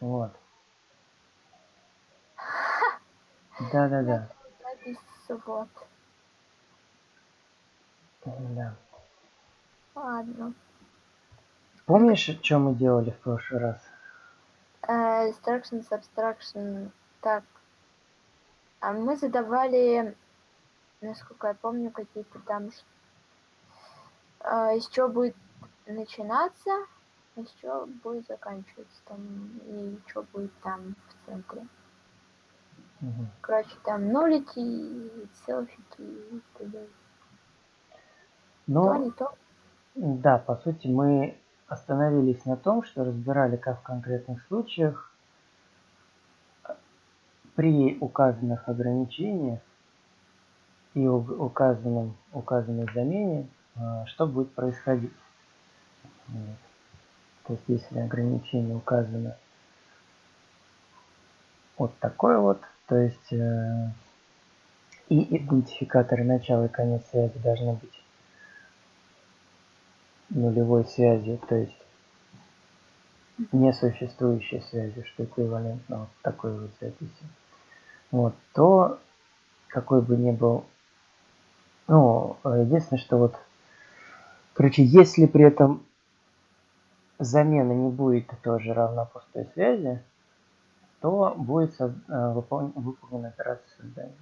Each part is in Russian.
Вот. Да-да-да. Вот. Да. Ладно. Помнишь, что мы делали в прошлый раз? Э, Instructions, abstraction. Так. А мы задавали, насколько я помню, какие-то там... э, Из чего будет начинаться, из чего будет заканчиваться там, и что будет там в центре. Мгм. Короче, там нолики, селфики и т.д. Ну, То, не то. Да, по сути, мы остановились на том, что разбирали, как в конкретных случаях при указанных ограничениях и указанном, указанной замене, а, что будет происходить. То есть, если ограничение указано вот такое вот, то есть э, и идентификаторы начала и конец связи должны быть нулевой связью, то есть несуществующей связи, что эквивалентно вот такой вот записи. Вот, то какой бы ни был, ну, э, единственное, что вот, короче, если при этом замена не будет тоже равна пустой связи, то будет э, выполн- выполнена операция создания.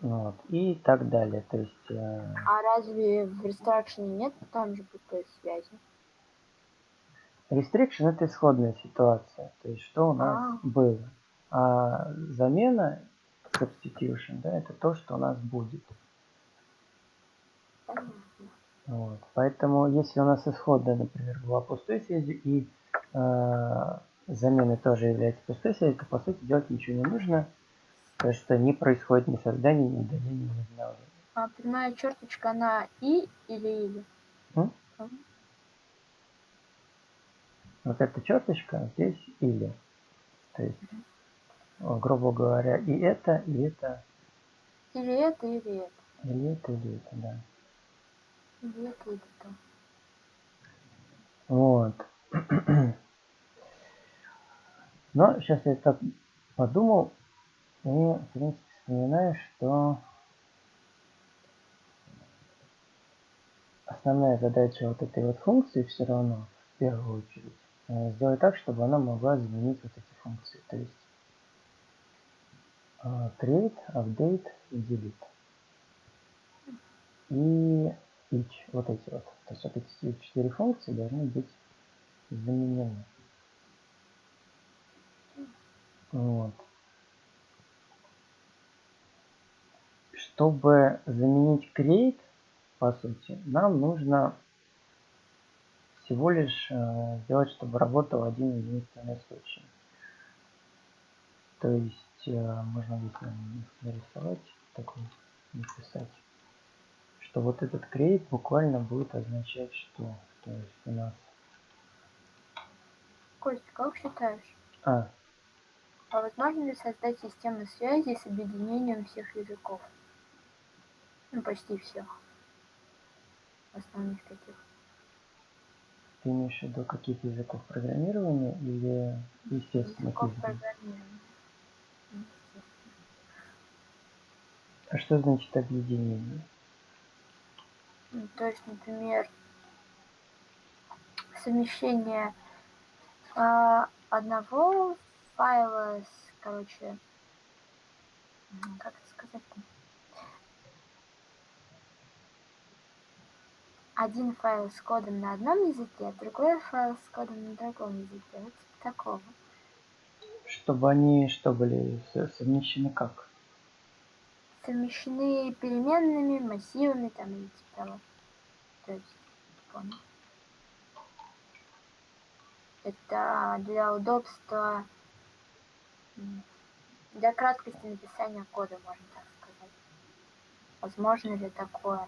Вот, и так далее. То есть э, А разве в Restruction нет там же пустой связи? Restriction это исходная ситуация, то есть что у нас А. было. А замена, substitution, да, это то, что у нас будет. Вот. Поэтому если у нас исходная, например, была пустой связью и э, замена тоже является пустой связью, то по сути делать ничего не нужно, потому что не происходит ни создания, ни удаления, ни обновления. А прямая черточка, она и или или? М? Вот эта черточка здесь или. То есть, грубо говоря, и это, и это, Или это, или это. или это, или это, да. Или это, или то. Вот. Но сейчас я так подумал и, в принципе, вспоминаю, что основная задача вот этой вот функции все равно, в первую очередь, э, сделать так, чтобы она могла заменить вот эти функции. То есть э, create, update и delete. И each, вот эти вот. То есть вот эти четыре функции должны быть заменены. Вот. Чтобы заменить create, по сути, нам нужно всего лишь э, сделать, чтобы работал один единственный случай. То есть э, можно здесь нарисовать такой, написать, что вот этот create буквально будет означать что? То есть у нас... Костя, как считаешь, А, а возможно ли создать систему связи с объединением всех языков? Ну, почти всех. Основных таких. ты имеешь в виду каких языков программирования или естественных Языков языков? программирования. А что значит объединение? Ну, то есть, например, совмещение а, одного файла с, короче, как это сказать-то? Один файл с кодом на одном языке, а другой файл с кодом на другом языке. Вот типа такого. Чтобы они что были со- совмещены как? Совмещены переменными, массивами там или типа. То есть, понял. Это для удобства, для краткости написания кода, можно так сказать. Возможно ли такое?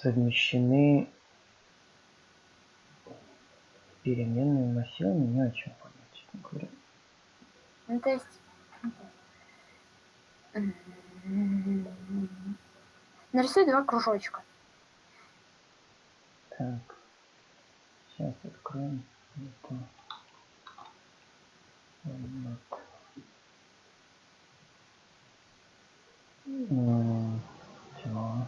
совмещены переменными массивами, не очень понять, честно говоря. Ну, то есть... Нарисуй два кружочка. Так. Сейчас откроем это. Вот. Чего?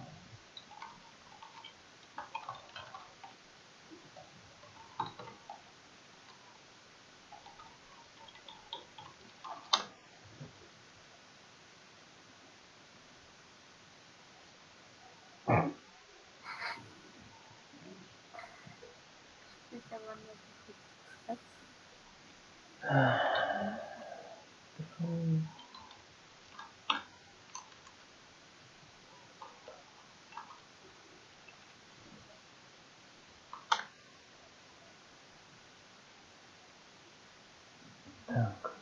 Так.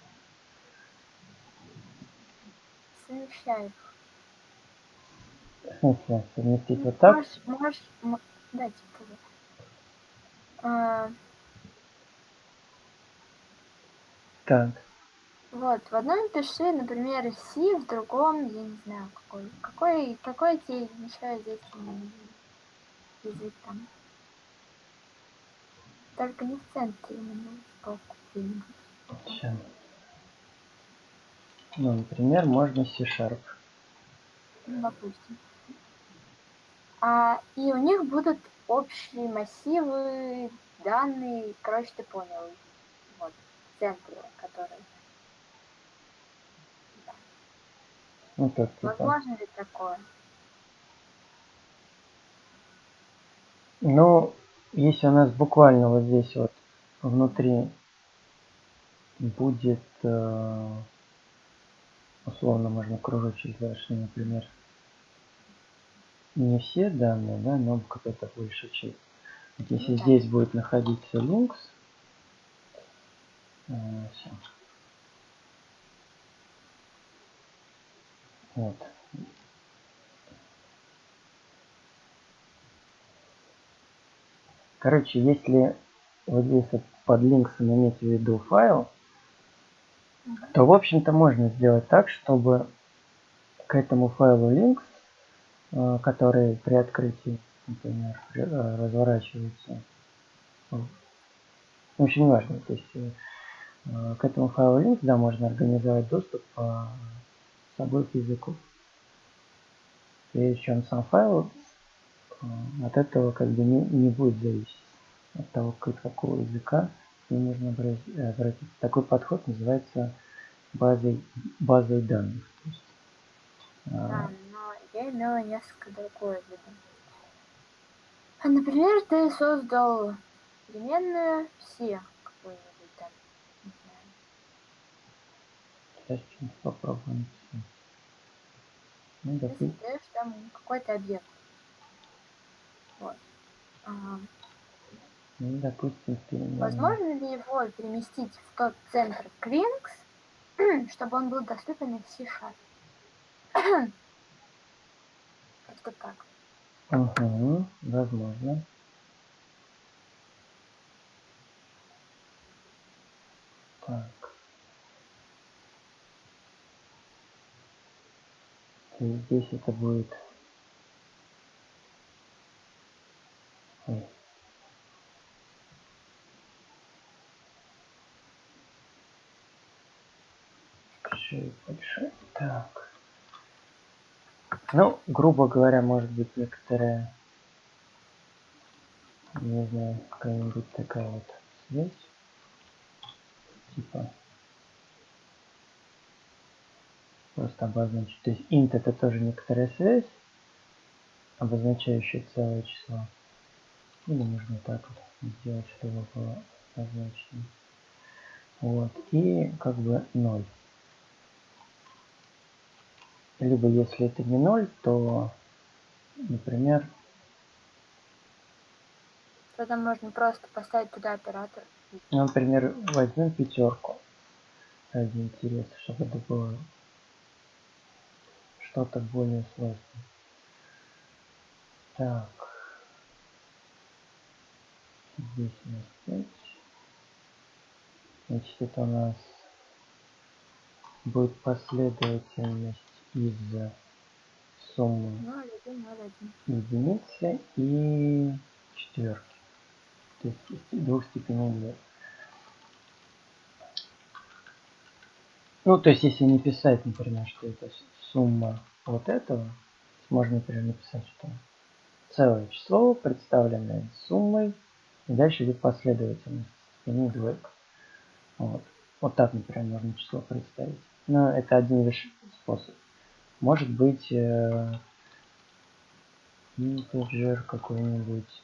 В смысле, совместить вот так? Можешь, можешь, типа. А, Так. вот, в одном пиши, например, C, в другом, я не знаю, какой. Какой, какой тебе еще здесь м, язык там? Только не в центре именно, сбоку. Сейчас. Ну, например, можно C-Sharp. Ну, допустим. А, и у них будут общие массивы, данные, короче, ты понял. Вот, в центре, который. Ну, так, типа. Возможно ли такое? Ну, если у нас буквально вот здесь вот внутри будет, э, условно можно кружочек дальше, например, не все данные, да, но какая-то большая часть. Вот если Ну да. здесь будет находиться links, э. Вот. Короче, если вот здесь вот под линксом иметь в виду файл, то, в общем-то, можно сделать так, чтобы к этому файлу links, э, который при открытии, например, при- э, разворачивается, в в общем, неважно, то есть э, к этому файлу links, да, можно организовать доступ по собой к языку. Причем сам файл от этого как бы не, не будет зависеть от того, к какого языка нему нужно обратиться. Такой подход называется базой, базой данных. То есть, но я имела несколько другое в виду. А, Например, ты создал переменную все какую-нибудь там, не знаю. Сейчас что-нибудь попробуем. Ну, Ты создаешь там какой-то объект. Вот. А, ну, допустим, переменная. возможно ли его переместить в тот центр Клинкс, чтобы он был доступен в C-Sharp? Как-то так. Угу, возможно. Так. И здесь это будет... Ой. Большой, большой. Так. Ну, грубо говоря, может быть некоторая, не знаю, какая-нибудь такая вот связь. Типа просто обозначить. То есть int это тоже некоторая связь, обозначающая целое число. Или можно так вот сделать, чтобы было обозначено. Вот. И как бы 0. Либо если это не 0, то, например, Тогда можно просто поставить туда оператор. например, возьмем пятерку ради интереса, чтобы это было что-то более сложное. Так. Здесь у нас 5. Значит, это у нас будет последовательность из суммы 0, 1, 0, 1. единицы и четверки. То есть двух степеней 2. Ну, то есть, если не писать, например, что это сумма вот этого, можно, например, написать, что целое число, представленное суммой, и дальше идет последовательность степеней двойка. Вот. вот так, например, можно число представить. Но это один лишь способ. Может быть, э, integer какой-нибудь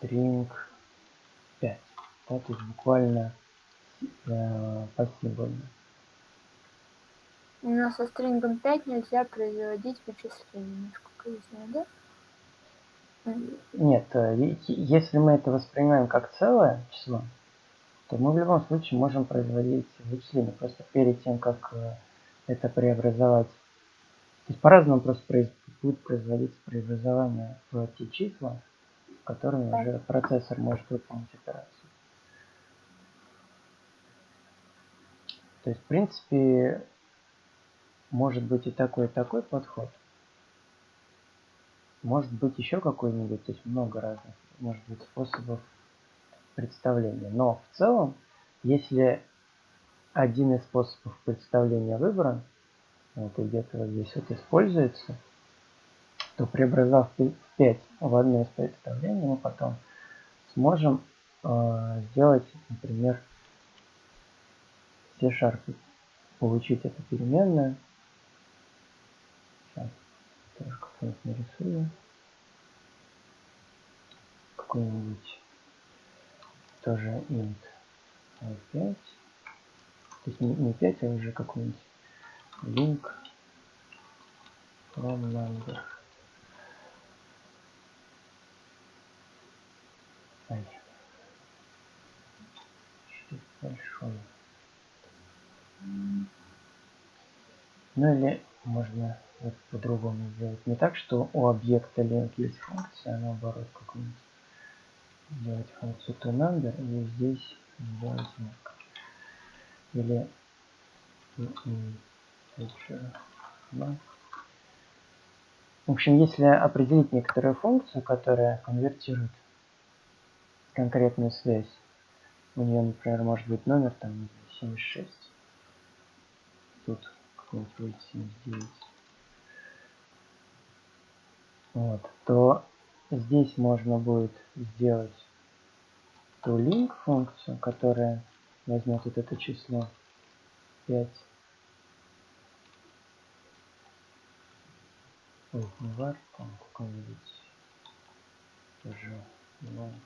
string 5. Да, то есть буквально э, посимвольно. Но со стрингом 5 нельзя производить вычисления, насколько я знаю, да? Нет, э, если мы это воспринимаем как целое число, то мы в любом случае можем производить вычисления. Просто перед тем, как э, это преобразовать, то есть по-разному просто произ... будет производиться преобразование в те числа, которыми да. уже процессор может выполнить операцию. То есть, в принципе, может быть и такой, и такой подход. Может быть еще какой-нибудь, то есть много разных, может быть, способов представления. Но в целом, если один из способов представления выбран, вот где-то вот здесь вот используется, то преобразовав 5 в одно из представлений, мы потом сможем э, сделать, например, C-Sharp, получить эту переменную, тоже как-нибудь нарисую. Какой-нибудь тоже int i5. То есть не, не 5, а уже какой-нибудь link from number. Ай. Что большой. Ну или можно вот по-другому сделать. Не так, что у объекта link есть функция, а наоборот какую-нибудь. Сделать функцию toNumber и здесь сделать знак. Или в общем, если определить некоторую функцию, которая конвертирует конкретную связь, у нее, например, может быть номер там 76, тут какой-нибудь будет 79, вот, то здесь можно будет сделать ту link функцию, которая возьмет вот это число 5. Ой, не var, там какой-нибудь тоже long.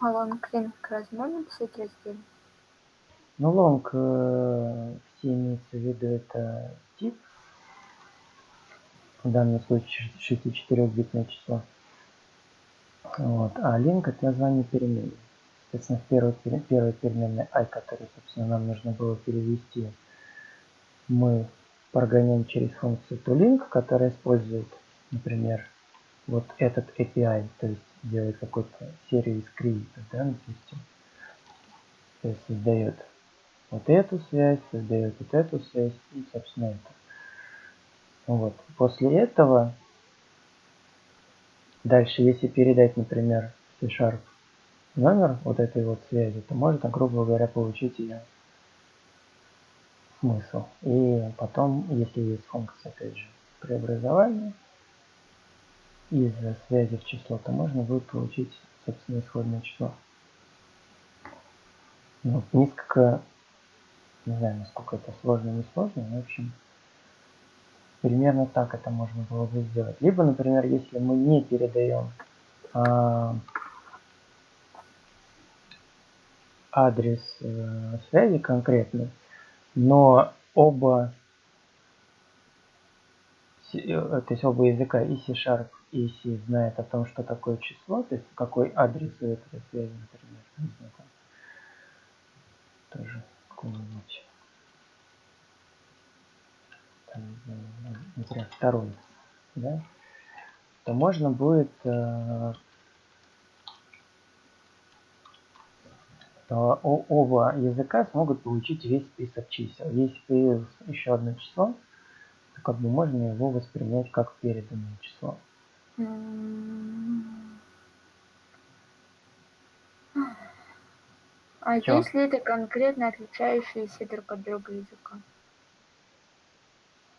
А лонг-линк разве можно писать раздельно? Ну, лонг э, все имеется в виду это тип. В данном случае 64-битное число. Вот. А link это название переменной. Соответственно, в первой, первой переменной i, которую, собственно, нам нужно было перевести, мы прогоняем через функцию toLink, которая использует, например, вот этот API, то есть делает какую-то серию скриптов, да, допустим. То есть создает вот эту связь, создает вот эту связь и, собственно, это. Вот. После этого, дальше, если передать, например, C-Sharp номер вот этой вот связи, то можно, грубо говоря, получить ее смысл. И потом, если есть функция, опять же, преобразования, из связи в число, то можно будет получить, собственно, исходное число. Ну, несколько, не знаю, насколько это сложно, не сложно, но, в общем, примерно так это можно было бы сделать. Либо, например, если мы не передаем а, адрес э, связи конкретный, но оба, э, то есть оба языка и C-Sharp если знает о том, что такое число, то есть какой адрес у этой связи, например, не знаю, тоже какой-нибудь параметре второй, да, то можно будет э, оба языка смогут получить весь список чисел. Если появилось еще одно число, то как бы можно его воспринять как переданное число. А Чё? если это конкретно отличающиеся друг от друга языка?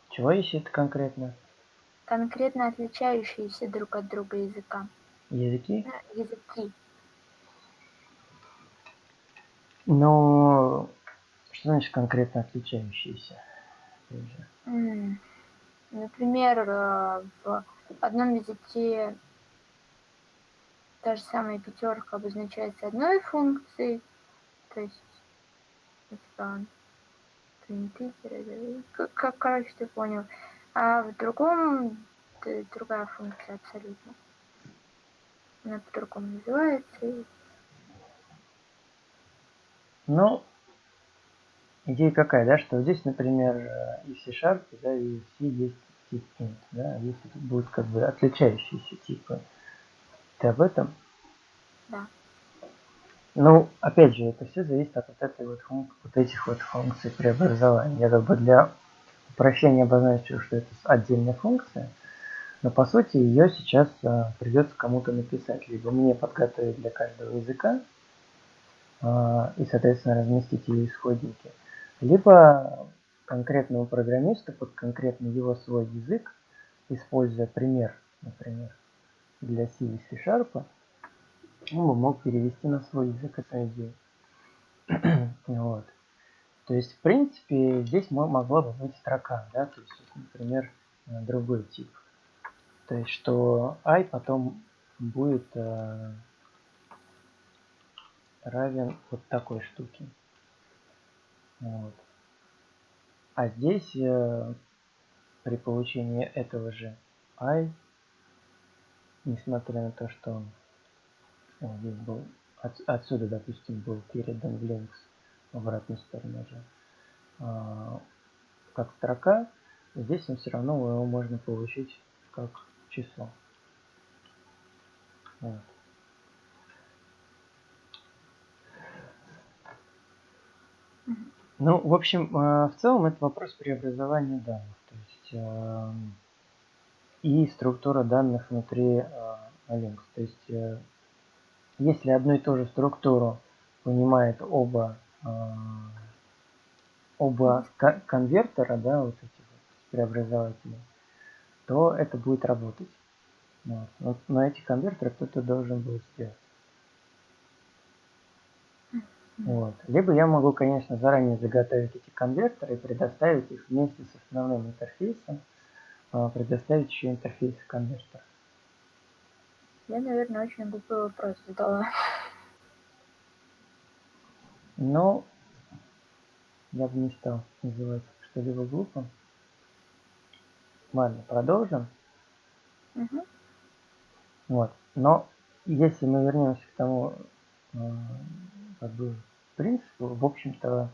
Чего если это конкретно? Конкретно отличающиеся друг от друга языка. Языки? Языки. Но что значит конкретно отличающиеся? Например, э, в одном языке та же самая пятерка обозначается одной функцией, то есть это как, как короче ты понял, а в другом другая функция абсолютно. Она по-другому называется. Ну, идея какая, да, что здесь, например, и в C-Sharp, да, и в C есть int, да, если тут будут как бы отличающиеся типы. Ты об этом? Да. Ну, опять же, это все зависит от вот этой вот вот этих вот функций преобразования. Я как бы для упрощения обозначил, что это отдельная функция, но по сути ее сейчас а, придется кому-то написать, либо мне подготовить для каждого языка, а, и, соответственно, разместить ее исходники. Либо конкретному программисту под конкретный его свой язык, используя пример, например, для C и C-Sharp, он бы мог перевести на свой язык эту идею. вот. То есть, в принципе, здесь могла бы быть строка, да, то есть, например, другой тип. То есть, что i потом будет э, равен вот такой штуке. Вот. А здесь э, при получении этого же i, несмотря на то, что он здесь был от, отсюда, допустим, был передан в links в обратную сторону же, э, как строка, здесь он все равно его можно получить как число. Вот. Ну, в общем, э, в целом это вопрос преобразования данных. То есть э, и структура данных внутри Linux. То есть если одну и ту же структуру понимает оба оба конвертера, да, вот эти вот преобразователи, то это будет работать. Вот. Вот на эти конвертеры кто-то должен будет сделать. Вот. Либо я могу, конечно, заранее заготовить эти конвертеры и предоставить их вместе с основным интерфейсом, а, предоставить еще интерфейс конвертера. Я, наверное, очень глупый вопрос задала. Ну, я бы не стал называть что-либо глупым. Ладно, продолжим. Угу. Вот. Но если мы вернемся к тому, а, как бы принципу, в общем-то,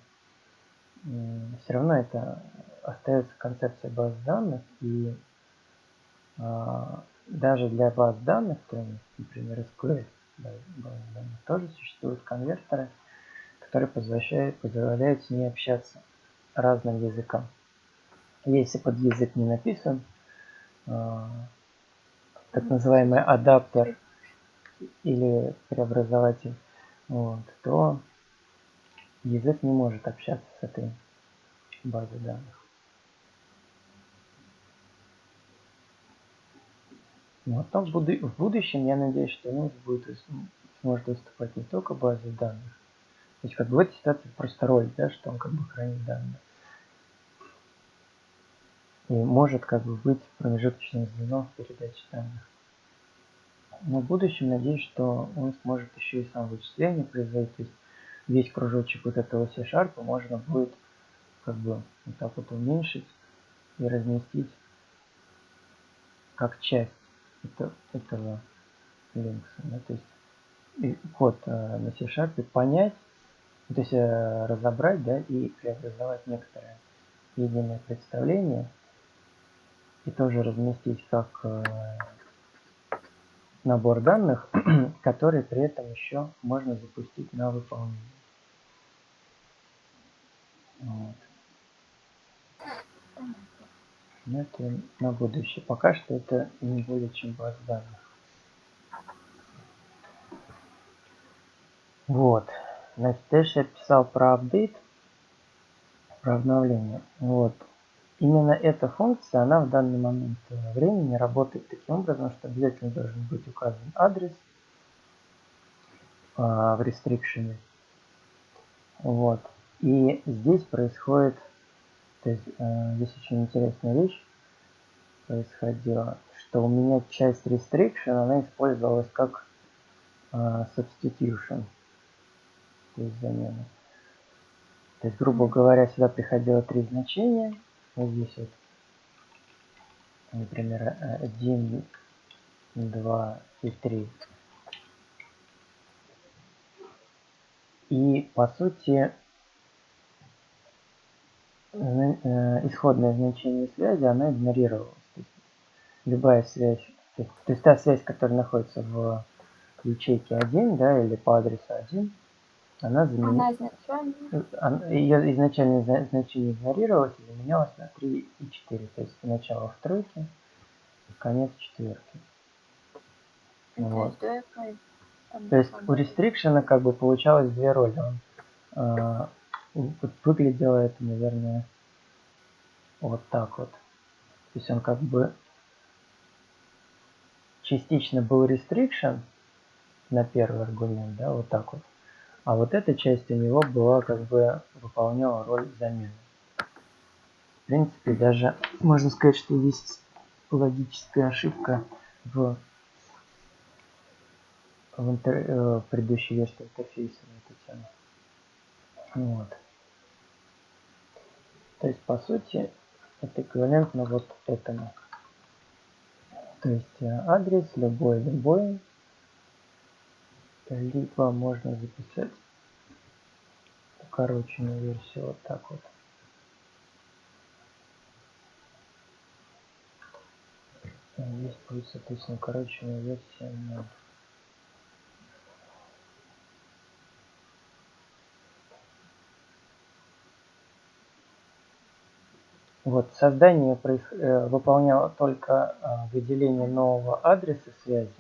все равно это остается концепция баз данных, и а, даже для баз данных, то есть, например, SQL баз данных, тоже существуют конвертеры, которые позволяют, позволяют с ней общаться разным языкам. Если под язык не написан, а, так называемый адаптер или преобразователь, вот, то язык не может общаться с этой базой данных. Но потом в, буду в будущем я надеюсь, что Linux будет сможет выступать не только базой данных. То есть как бы в этой ситуации просто роль, да, что он как бы хранит данные. И может как бы быть промежуточным звеном в передаче данных. Но в будущем надеюсь, что он сможет еще и сам вычисление производить. То есть весь кружочек вот этого C-Sharp можно будет как бы вот так вот уменьшить и разместить как часть это, этого Linux. Да? То есть код э, на C-Sharp понять, то есть э, разобрать да, и преобразовать некоторое единое представление и тоже разместить как э, набор данных, который при этом еще можно запустить на выполнение. Вот. Но это на будущее. Пока что это не будет чем баз данных. Вот. Значит, дальше я писал про апдейт, про обновление. Вот. Именно эта функция, она в данный момент времени работает таким образом, что обязательно должен быть указан адрес а, в restriction. Вот. И здесь происходит, то есть э, здесь очень интересная вещь происходила, что у меня часть restriction, она использовалась как э, substitution, то есть замена. То есть, грубо говоря, сюда приходило три значения, вот здесь например, 1, 2 и 3. И по сути э, исходное значение связи, она игнорировалась. То есть любая связь, то есть, то есть та связь, которая находится в ячейке 1, да, или по адресу 1, она заменилась. Она Ее изначальное значение игнорировалось и заменялось на 3 и 4. То есть начало в тройке, конец четверки. Вот. То есть у рестрикшена как бы получалось две роли. Он, э, выглядело это, наверное, вот так вот. То есть он как бы частично был restriction на первый аргумент, да, вот так вот. А вот эта часть у него была как бы выполняла роль замены. В принципе, даже можно сказать, что есть логическая ошибка в, в интер, э, предыдущей версии интерфейса на эту тему. Вот. То есть, по сути, это эквивалентно вот этому. То есть э, адрес любой, любой либо можно записать укороченную версию вот так вот. Здесь будет, соответственно, укороченная версия 0. Вот, создание э, выполняло только э, выделение нового адреса связи.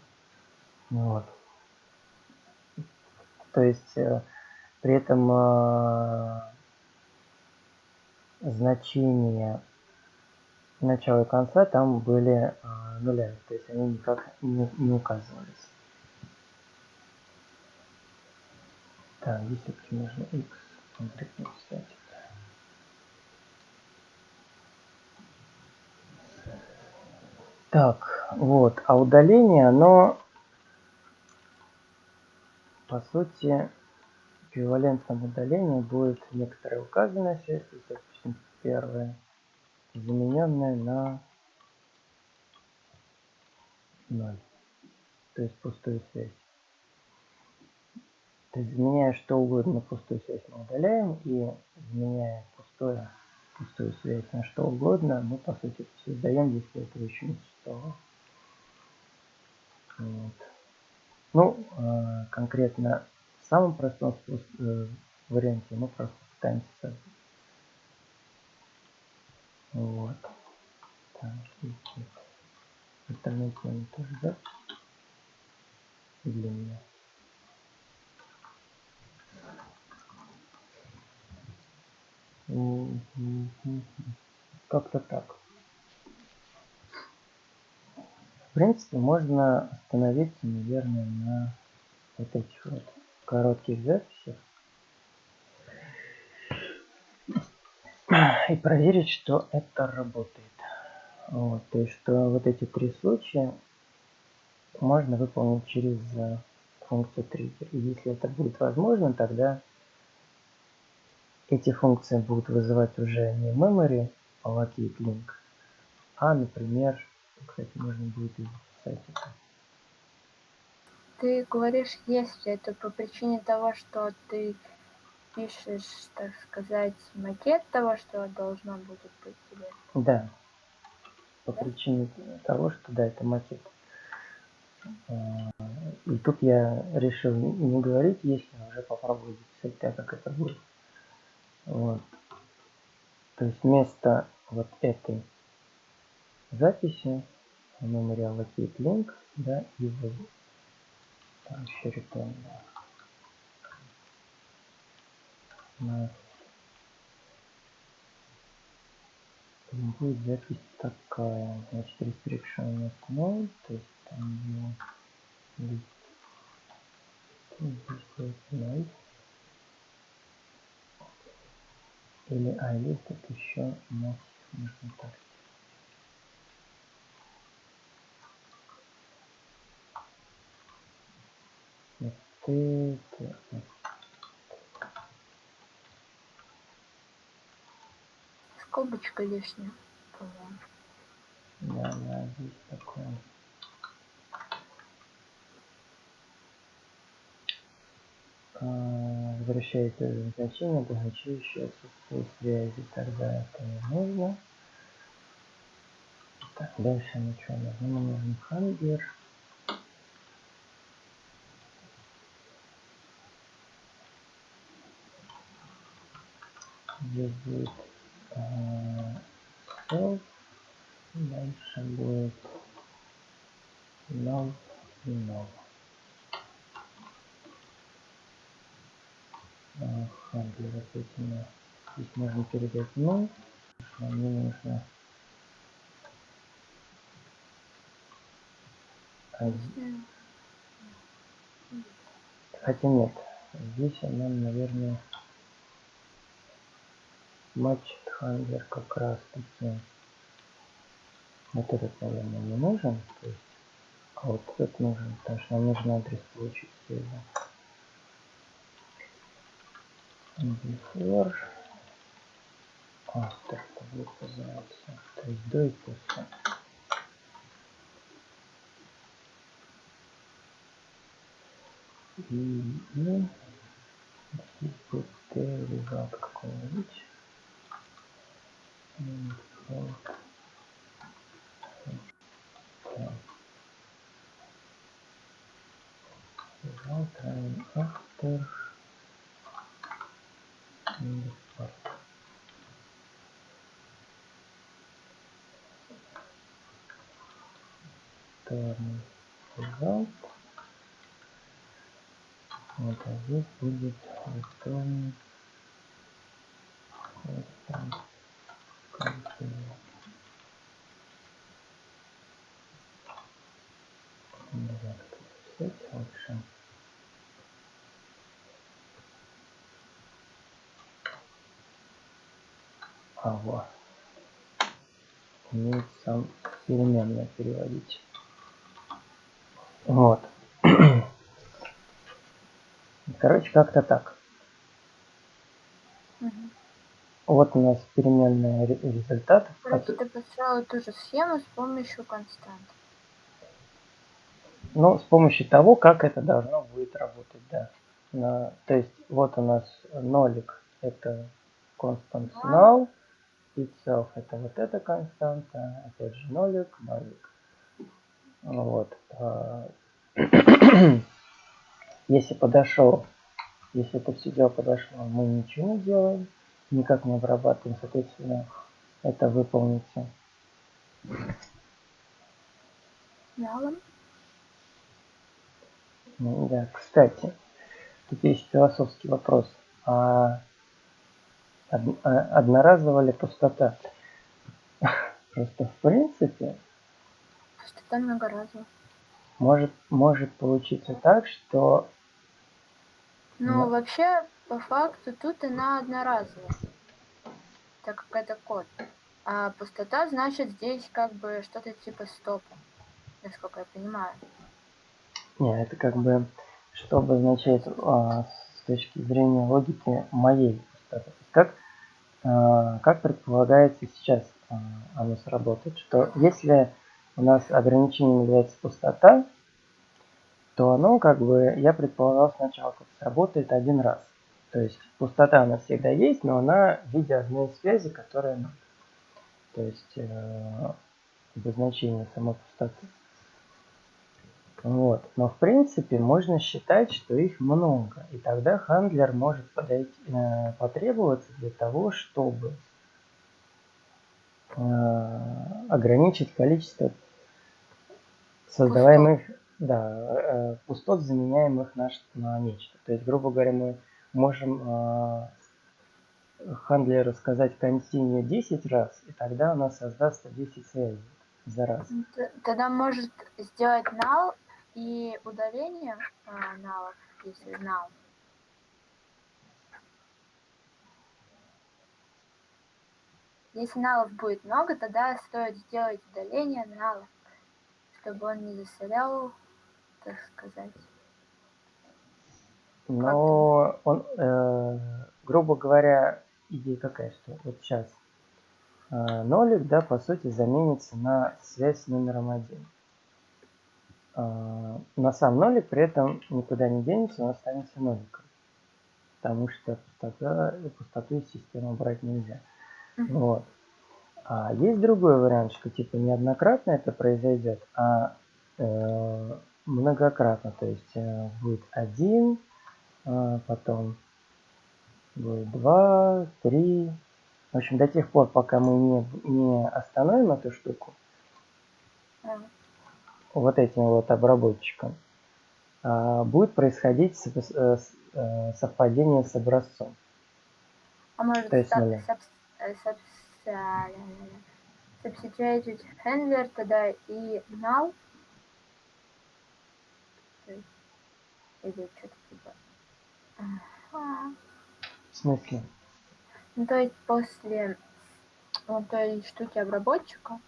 Вот. То есть э, при этом э, значения начала и конца там были э, нулями, то есть они никак не, не указывались. Так, здесь все-таки нужно x конкретно писать. Так, вот, а удаление, оно по сути, эквивалентном удалении будет некоторая указанная связь, допустим, первая, замененная на 0, то есть пустую связь. То есть заменяя что угодно пустую связь мы удаляем, и заменяя пустое, пустую связь на что угодно, мы по сути создаем, если этого еще не существовало. Вот. Ну, э, конкретно в самом простом э, варианте мы просто пытаемся создать. Вот. Так, остальные темы тоже, да? Для меня. Как-то так. Принципе, можно остановиться, наверное, на вот этих вот коротких записях. И проверить, что это работает. Вот, то есть, что вот эти три случая можно выполнить через э, функцию триггер. И если это будет возможно, тогда эти функции будут вызывать уже не memory allocate link, а, например, кстати, можно будет и записать это. Ты говоришь, если это по причине того, что ты пишешь, так сказать, макет того, что должно будет быть или... Да. по причине того, что да, это макет. А, и тут я решил не говорить, если уже попробовать записать так, как это будет. Вот. То есть вместо вот этой записи memorial locate link, да, и вот там еще return, да. На будет запись такая, значит, restriction вместо null, то есть там его list, здесь будет. Или iList это еще массив, можно так это, Скобочка лишняя. Да, да, здесь такое. А, возвращается значение, обозначающее отсутствие связи, тогда это не нужно. Так, дальше ничего не нужно. Нам нужен хангер. Здесь будет self. Дальше будет null и null. Хангер, соответственно, здесь можно передать null. Нам не нужно Хотя нет, здесь нам, наверное, матч хангер как раз таки вот этот, наверное, не нужен. То есть, а вот этот нужен, потому что нам нужен адрес получить связи. Before это будет называться. То есть до и после. И, и здесь будет результат какой-нибудь. Автор Второй result. Вот, а здесь будет return лучше. А вот. Умеет сам переводить. Вот. Короче, как-то так. Угу. Вот у нас переменная результат. Короче, ты построил ту же схему с помощью констант. Ну, с помощью того, как это должно будет работать, да. На, то есть, вот у нас нолик, это constant null, itself, это вот эта константа, опять же нолик, нолик. Вот. А, если подошел, если это все дело подошло, мы ничего не делаем, никак не обрабатываем, соответственно, это выполнится. Ну да, кстати, тут есть философский вопрос. А одноразовая ли пустота? Просто в принципе... Пустота многоразовая. Может, может получиться так, что... Ну, Но... вообще, по факту, тут она одноразовая. Так как это код. А пустота значит здесь как бы что-то типа стопа. Насколько я понимаю. Не, это как бы, что обозначает а, с точки зрения логики моей пустоты. Как, а, как предполагается сейчас а, оно сработает, что если у нас ограничением является пустота, то оно как бы, я предполагал сначала, как сработает один раз. То есть пустота у нас всегда есть, но она в виде одной связи, которая То есть э, обозначение самой пустоты. Вот. Но в принципе можно считать, что их много. И тогда хандлер может подойти, э, потребоваться для того, чтобы э, ограничить количество создаваемых пустот. Да, э, пустот, заменяемых на, на нечто. То есть, грубо говоря, мы можем э, хандлеру сказать континью 10 раз, и тогда у нас создастся 10 связей за раз. Тогда может сделать null и удаление а, если null. Если налов будет много, тогда стоит сделать удаление налов, чтобы он не засорял, так сказать. Но он, э, грубо говоря, идея какая, что вот сейчас э, нолик, да, по сути, заменится на связь с номером один. Э, на сам нолик при этом никуда не денется, он останется ноликом. Потому что пустота, пустоту из системы брать нельзя. Mm-hmm. Вот. А есть другой вариант, что типа неоднократно это произойдет, а э, многократно. То есть э, будет один, э, потом будет два, три. В общем, до тех пор, пока мы не, не остановим эту штуку, mm. Вот этим вот обработчиком, э, будет происходить э, э, совпадение с образцом. А может, То есть, саб, substituted handler тогда и null или что-то типа. В смысле? Ну то есть после вот той штуки обработчика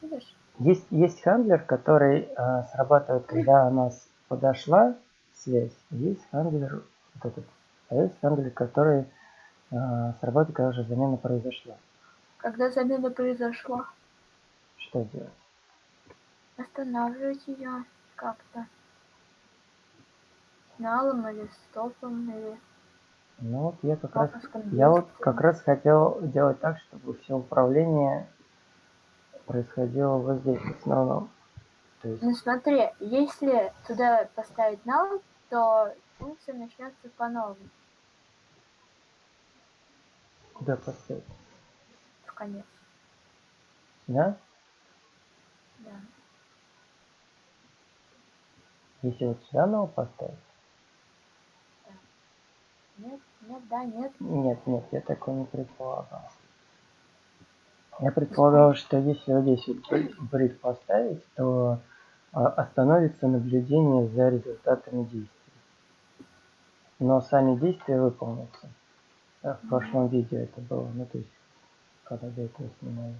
видишь есть есть хендлер который э, срабатывает когда у нас подошла связь есть хендлер вот этот а есть хендлер который э, срабатывает когда уже замена произошла когда замена произошла. Что делать? Останавливать ее как-то. Налом или стопом или... Ну вот я как раз, я вот как раз хотел делать так, чтобы все управление происходило вот здесь в основном. То есть... Ну смотри, если туда поставить нал, то функция начнется по-новому. Куда поставить? конец. Да? Да. Если вот сюда нового поставить? Да. Нет, нет, да, нет. Нет, нет, я такого не предполагал. Я предполагал, что если вот здесь вот брит поставить, то а, остановится наблюдение за результатами действий. Но сами действия выполнятся. В прошлом видео это было. Ну, то есть когда до этого снимали.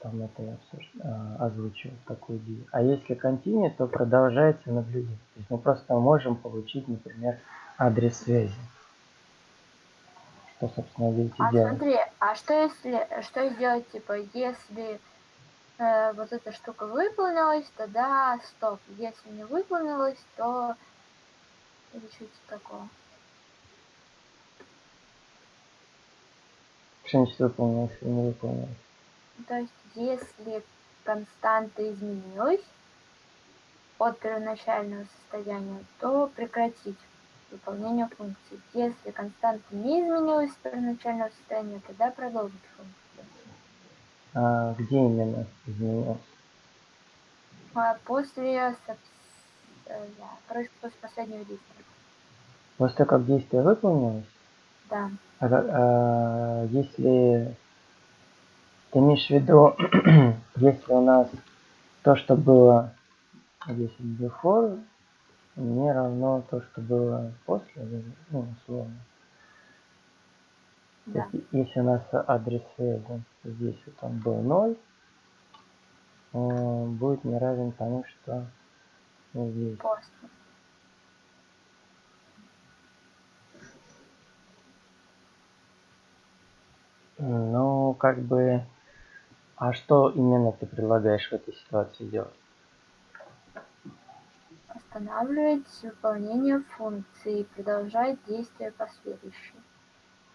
Там это я обсуж... а, озвучивал такую идею. А если континент, то продолжается наблюдение. То есть мы просто можем получить, например, адрес связи. Что, собственно, видите, а делать. смотри, а что если, что сделать, типа, если э, вот эта штука выполнилась, тогда стоп. Если не выполнилась, то или что-то такого. Что-нибудь выполнилось или не выполнилось? То есть, если константа изменилась от первоначального состояния, то прекратить выполнение функции. Если константа не изменилась с первоначального состояния, тогда продолжить функцию. А где именно изменилась? А после, э, да, после последнего действия. После того, как действие выполнилось? Да. А, а, если ты имеешь в виду, если у нас то, что было здесь before, не равно то, что было после, ну, условно. Да. есть, если у нас адрес связи здесь вот он был 0, он будет не равен тому, что здесь. После. Ну, как бы... А что именно ты предлагаешь в этой ситуации делать? Останавливать выполнение функции и продолжать действие последующее.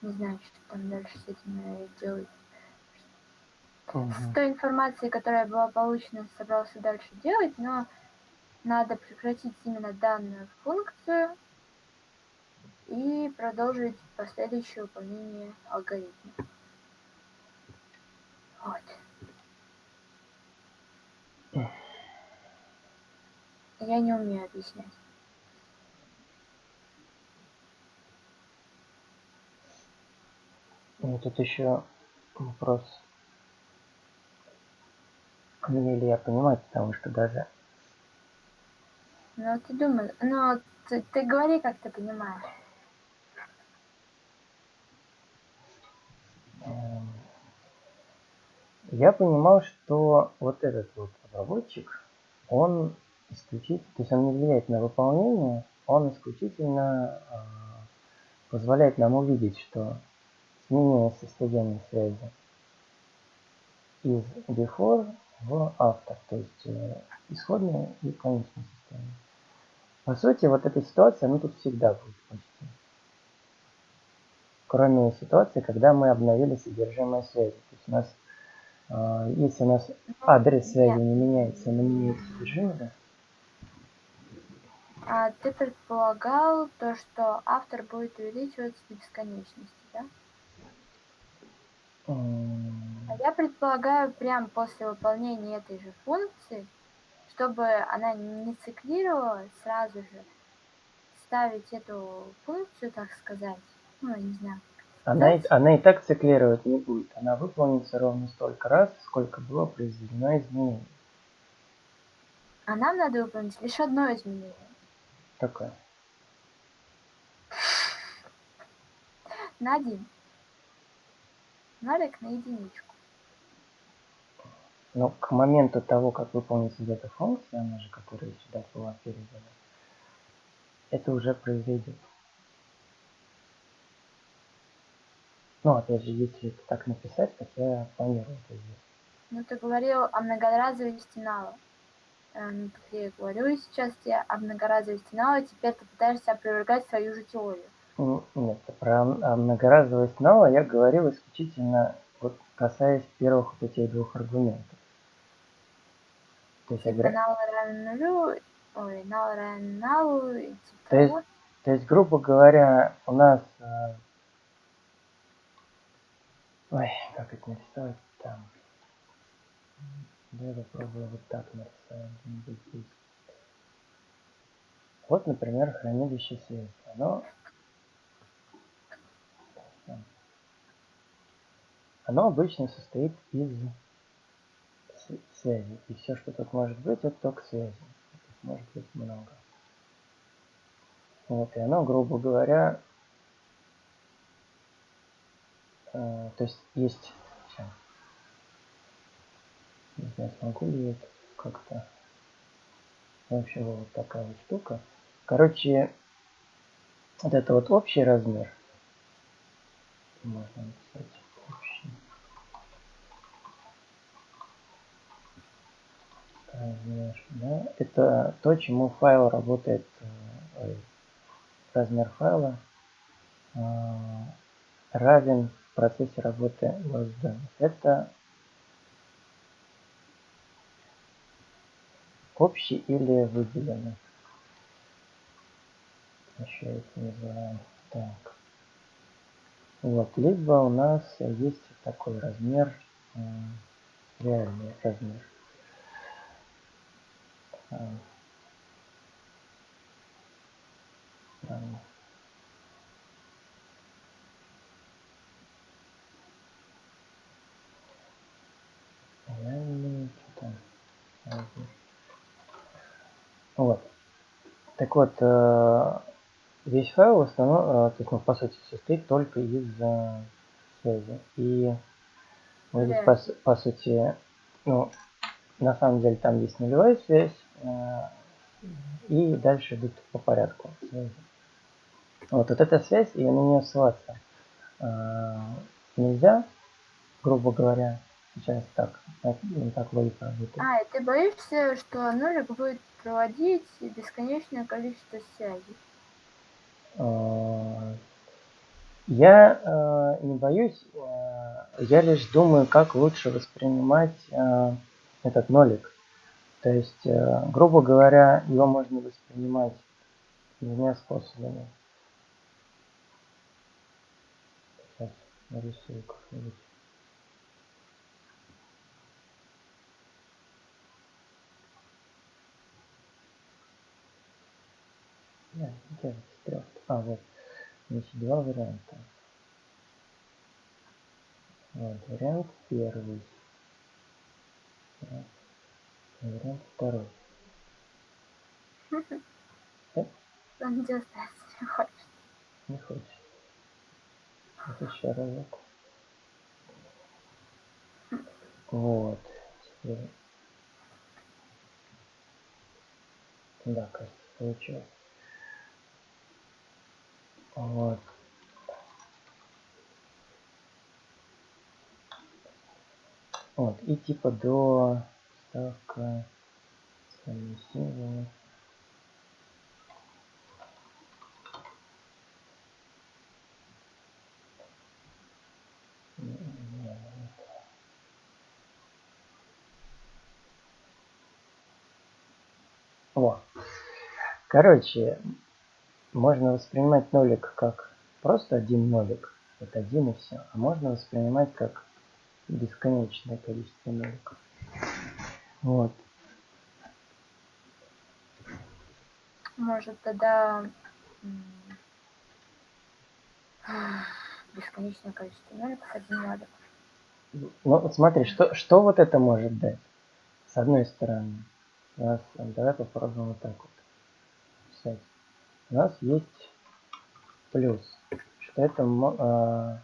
Не знаю, что там дальше с этим делать. Угу. с той информацией, которая была получена, собрался дальше делать, но надо прекратить именно данную функцию и продолжить последующее выполнение алгоритма. Вот. Я не умею объяснять. Ну, тут еще вопрос. Умею ли я понимать, потому что даже... Ну, ты думаешь, ну, ты, ты говори, как ты понимаешь. Эм, я понимал, что вот этот вот разработчик, он исключительно, то есть он не влияет на выполнение, он исключительно э, позволяет нам увидеть, что сменение состояния связи из before в after, то есть э, исходное и конечное состояние. По сути, вот эта ситуация, ну тут всегда будет почти. Кроме ситуации, когда мы обновили содержимое связи. То есть у нас, э, если у нас адрес связи не меняется, но меняется содержимое, А ты предполагал то, что автор будет увеличиваться до бесконечности, да? А я предполагаю, прям после выполнения этой же функции, чтобы она не циклировала, сразу же ставить эту функцию, так сказать, ну, не знаю. Она, и, она и так циклировать не будет. Она выполнится ровно столько раз, сколько было произведено изменение. А нам надо выполнить лишь одно изменение. Такое. На один. Нолик на единичку. Но к моменту того, как выполнится эта функция, она же, которая сюда была передана, это уже произойдет. Ну, опять же, если так написать, как я планирую это сделать. Ну, ты говорил о многоразовости нала. Ну, так я и говорю сейчас тебе о многоразовости нала, теперь ты пытаешься опровергать свою же теорию. Нет, про многоразовость нала я говорил исключительно вот касаясь первых вот этих двух аргументов. То есть, типа нал равен нулю, ой, нал равен налу, типа то есть, то есть, грубо говоря, у нас э, Ой, как это нарисовать там? Давай попробую вот так нарисовать. Вот, например, хранилище света. Оно, оно обычно состоит из связи. И все, что тут может быть, это только связи. Тут может быть много. Вот, и оно, грубо говоря, э, то есть есть. Не знаю, смогу ли это как-то. В общем, вот такая вот штука. Короче, вот это вот общий размер. Можно написать общий. Размер, да. Это то, чему файл работает, э, размер файла э, равен в процессе работы LSD. Это общий или выделенный. Еще это называем так. Вот, либо у нас есть такой размер, реальный размер. Э, реальный, что там, размер. Вот. Так вот, э, весь файл в основном, э, то есть, ну, по сути, состоит только из э, связи. И мы здесь, по, по сути, ну, на самом деле там есть нулевая связь, и дальше идут по порядку связи. Вот, вот эта связь, и на нее ссылаться нельзя, грубо говоря, сейчас так, так, так логика работает. А, и ты боишься, что нулик будет проводить бесконечное количество связей. А, Я э, не боюсь, э, я лишь думаю, как лучше воспринимать э, этот нолик. То есть, э, грубо говоря, его можно воспринимать двумя способами. Сейчас нарисую как-нибудь. Да, где стрелка? А, вот. Значит, два варианта. Вот, вариант первый. Вариант второй. Он где остается не хочет. Не хочет. Вот еще разок. Вот. Теперь. Да, кажется, получилось. Вот. Вот, и типа до ставка символы. О. Короче, можно воспринимать нолик как просто один нолик, вот один и все. А можно воспринимать как бесконечное количество ноликов. Вот. Может, тогда бесконечное количество ноликов, один нолик. Ну, смотри, что, что вот это может дать? С одной стороны, нас, давай попробуем вот так вот. У нас есть плюс, что это э,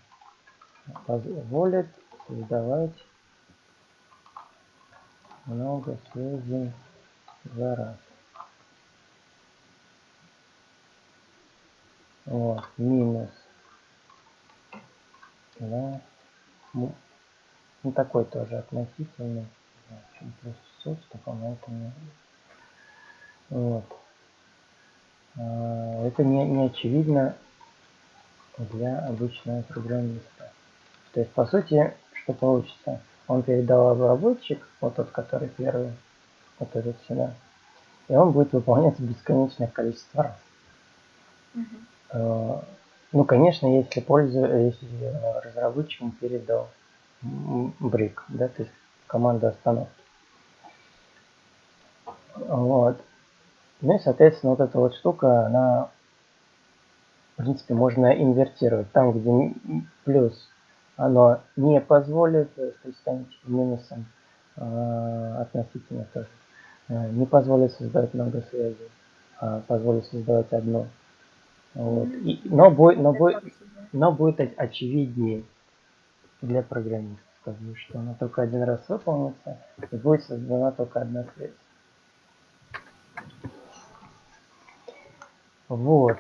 позволит создавать много связей за раз. Вот, минус. Да. Ну, ну такой тоже относительный. Чем плюс суть, что по-моему не Вот. А, это не, не очевидно для обычного программиста. То есть, по сути, что получится? Он передал обработчик, вот тот, который первый, вот этот сюда, и он будет выполняться бесконечное количество раз. Угу. Ну, конечно, если пользу, если разработчикам передал брик, да, то есть команда остановки. Вот. Ну и, соответственно, вот эта вот штука, она, в принципе, можно инвертировать. Там, где плюс оно не позволит, то есть станет минусом э, относительно тоже, э, не позволит создавать много связей, а позволит создавать одну. Вот. И, но, будет, но, будет, но будет очевиднее для программистов, скажу, что она только один раз выполнится и будет создана только одна связь. Вот.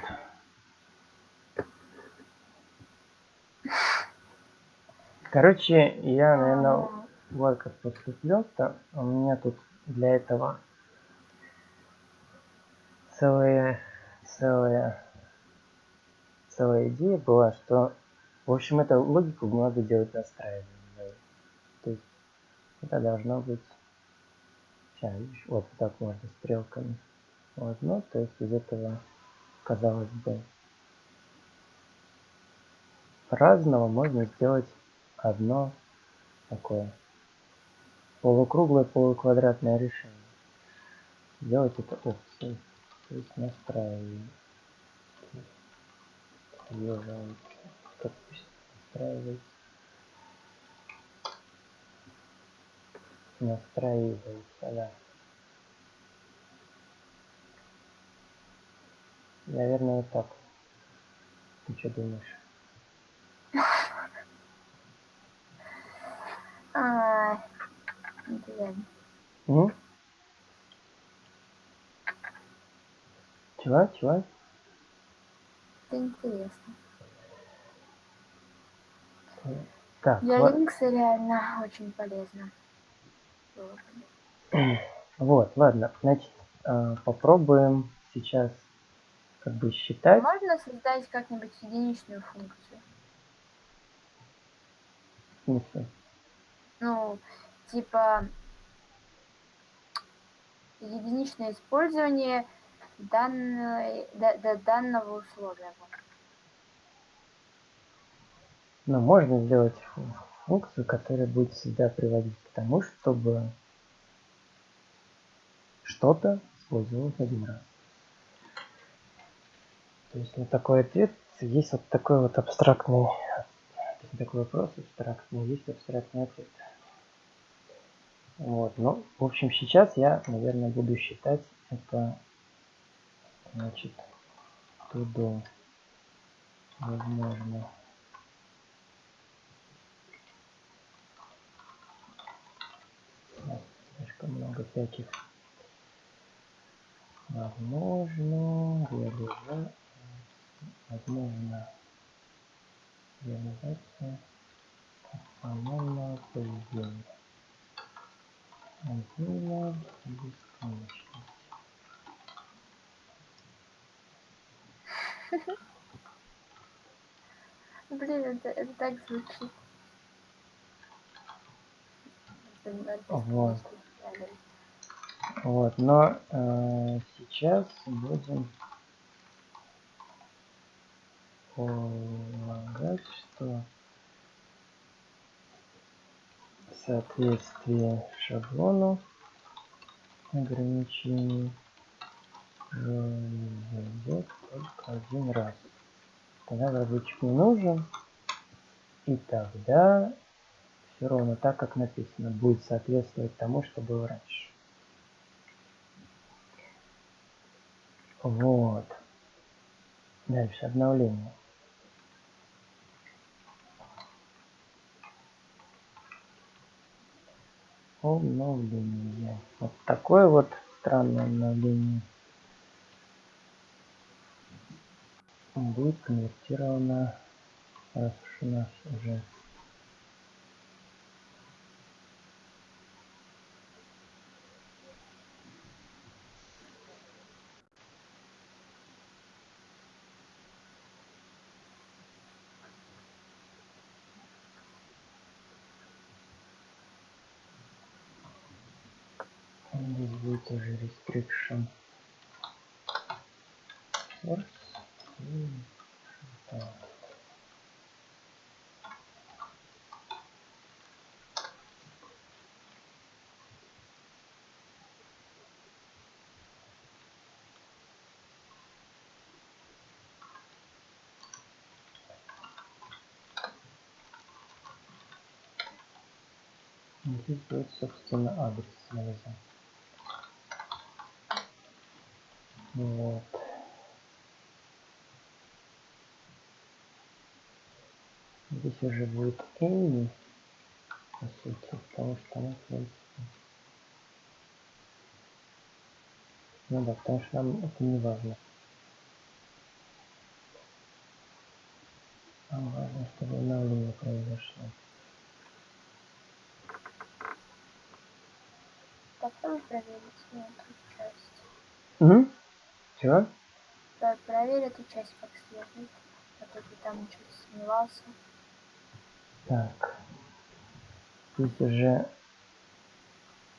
Короче, я, наверное, вот как поступлю-то. У меня тут для этого целая, целая, целая идея была, что, в общем, эту логику надо делать настраиванием. То есть это должно быть... Сейчас, вот так можно стрелками. Вот, ну, то есть из этого, казалось бы, разного можно сделать одно такое полукруглое полуквадратное решение. Делать это опцией. То есть настраиваем. Настраивается. Настраивается, да. Наверное, вот так. Ты что думаешь? А, блин. М? Чего? Чего? Это интересно. Так, Для вот. Linux реально очень полезно. Вот, ладно, значит, э, попробуем сейчас как бы считать. Можно создать как-нибудь единичную функцию? смысле? Ну, типа единичное использование данной, да, да, данного условия. Но можно сделать функцию, которая будет всегда приводить к тому, чтобы что-то использовалось один раз. То есть на такой ответ есть вот такой вот абстрактный, такой вопрос абстрактный, есть абстрактный ответ. Вот, ну, в общем, сейчас я, наверное, буду считать это, значит, туда возможно. Слишком много всяких. Возможно, реализация, возможно, реализация формального поведения. Антила бесконечность. Блин, это, это так звучит. Вот. Вот, но э, сейчас будем полагать, что соответствие шаблону ограничений произойдет только один раз. Тогда разработчик не нужен. И тогда все ровно так, как написано, будет соответствовать тому, что было раньше. Вот. Дальше обновление. Обновление. Вот такое вот странное обновление будет конвертировано, раз уж у нас уже здесь будет так. Здесь будет, собственно, адрес связи. Вот. Здесь уже будет any, по сути, потому что она связь. Ну да, потому что нам это не важно. Нам важно, чтобы обновление произошло. Попробуй проверить эту часть. Угу. Чего? Да, проверь эту часть как следует. А то ты там что-то сомневался. Так. Здесь уже...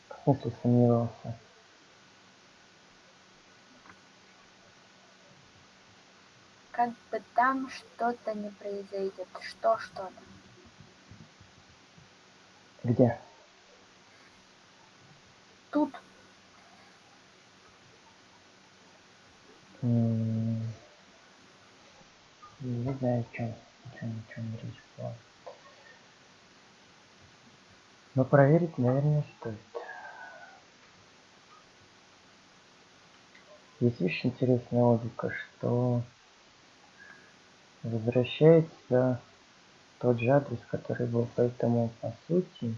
В смысле сомневался? Как бы там что-то не произойдет. Что что-то? Где? Тут Не знаю, о чем, о чем, о речь была. Но проверить, наверное, стоит. Здесь видишь интересная логика, что возвращается тот же адрес, который был, поэтому по сути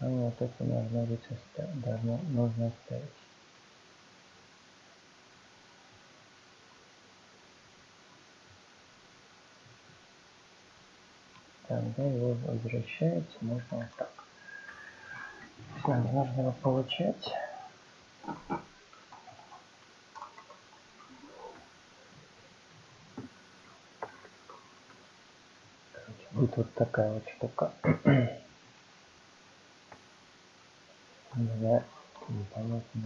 ну, вот это должно быть нужно оставить. Тогда его возвращается, можно вот так. Нам нужно его получать. Будет вот такая вот штука. Да, непонятно.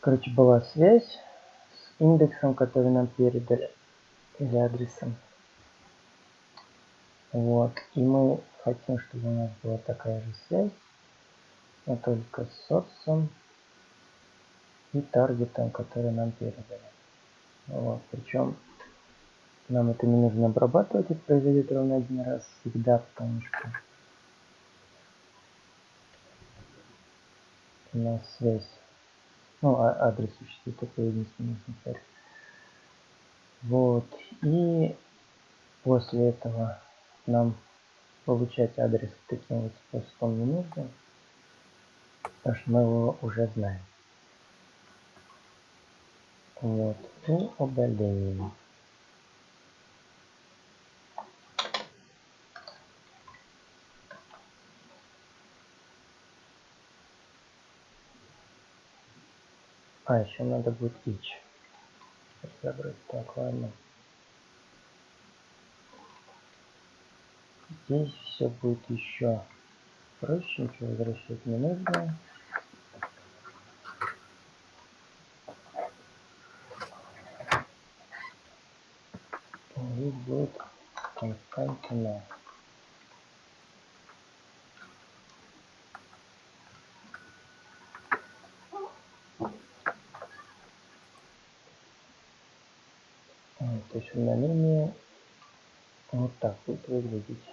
Короче, была связь с индексом, который нам передали, или адресом. Вот. И мы хотим, чтобы у нас была такая же связь, но только с соцом и таргетом, который нам передали. Вот. Причем нам это не нужно обрабатывать, это произойдет ровно один раз всегда, потому что у нас связь, ну, а адрес существует такой единственный экземпляр. Вот, и после этого нам получать адрес таким вот способом не нужно, потому что мы его уже знаем. Вот, и удаление. А, еще надо будет each разобрать. Так, ладно. Здесь все будет еще проще, ничего возвращать не нужно. Здесь будет константина. То есть удаление вот так будет выглядеть.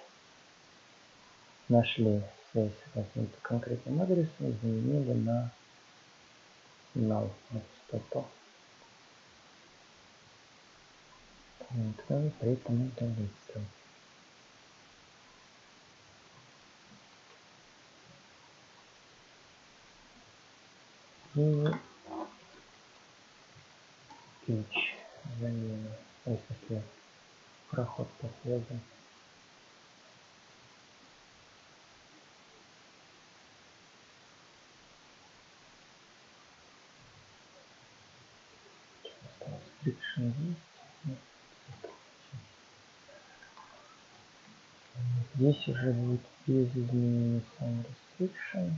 Нашли связь с каким-то конкретным адресом, изменили на null, на пустоту. Отправить при этом удалить сразу. И each замена если проход по связи. Restriction есть. Здесь уже будет без изменений сам restriction.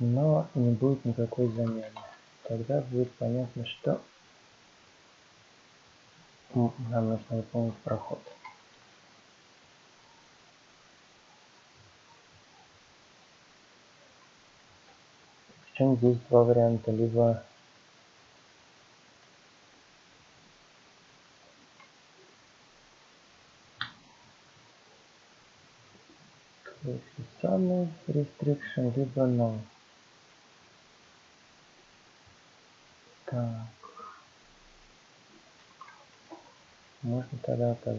но не будет никакой замены. Тогда будет понятно, что нам нужно выполнить проход. Причем здесь два варианта. Либо самый restriction, либо no. Так. Можно тогда так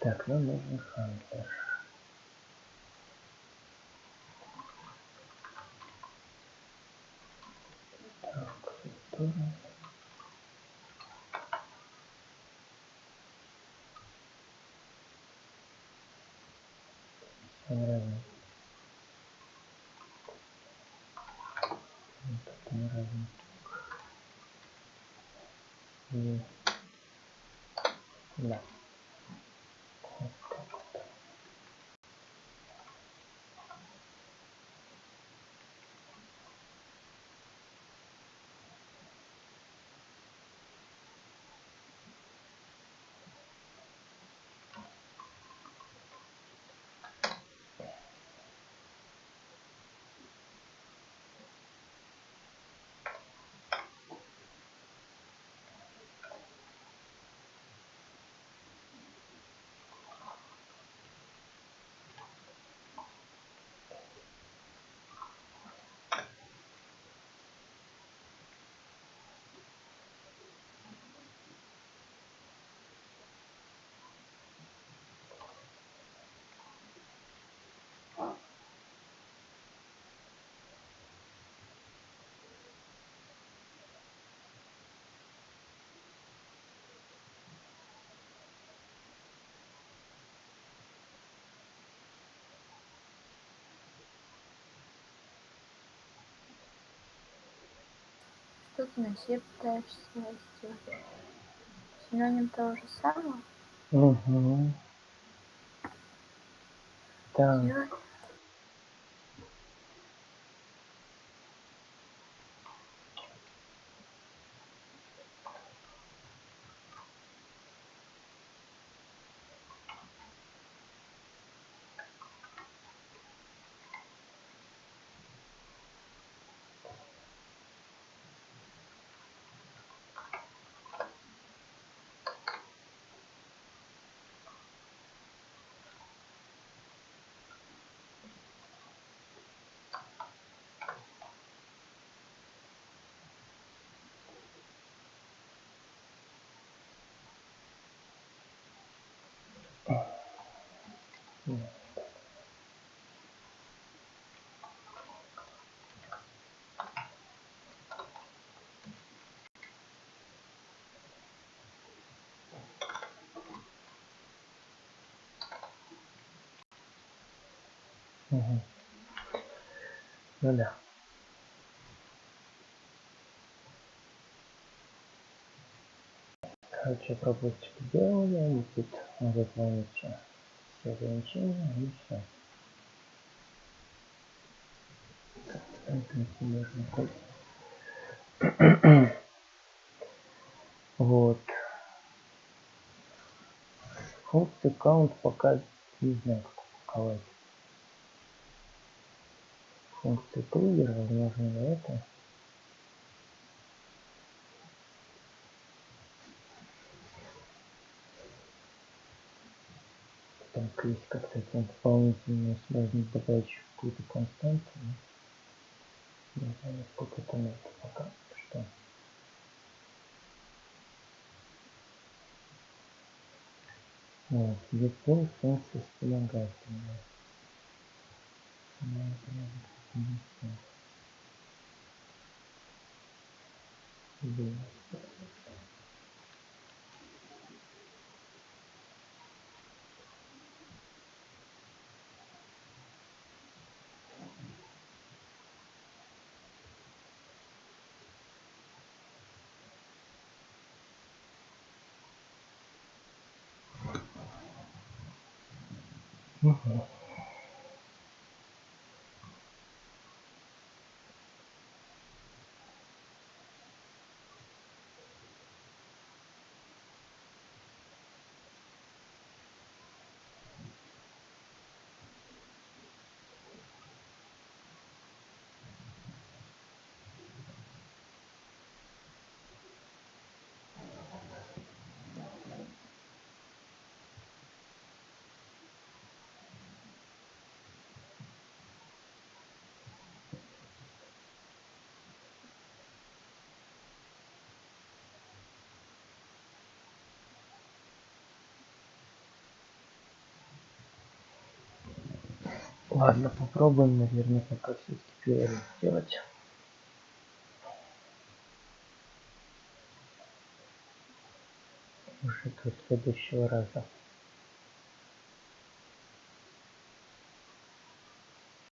Так, нам нужен хантер. Так, сторону. Себя пытаешься сделать? Синоним того же самого? Угу. Так. Сделать? Угу. Ну да. Короче, пропустик делали, и тут выполните все и все. Вот. Функцию count пока не знаю, как упаковать. Функцию триггер, возможно, это. Там есть как-то дополнительно можно добавить еще какую-то константу. Не знаю, сколько это надо пока что. Вот, детей функции вспомогательные. Ну, Yeah. Ладно, попробуем, наверное, пока все-таки перерыв сделать. Уже до следующего раза.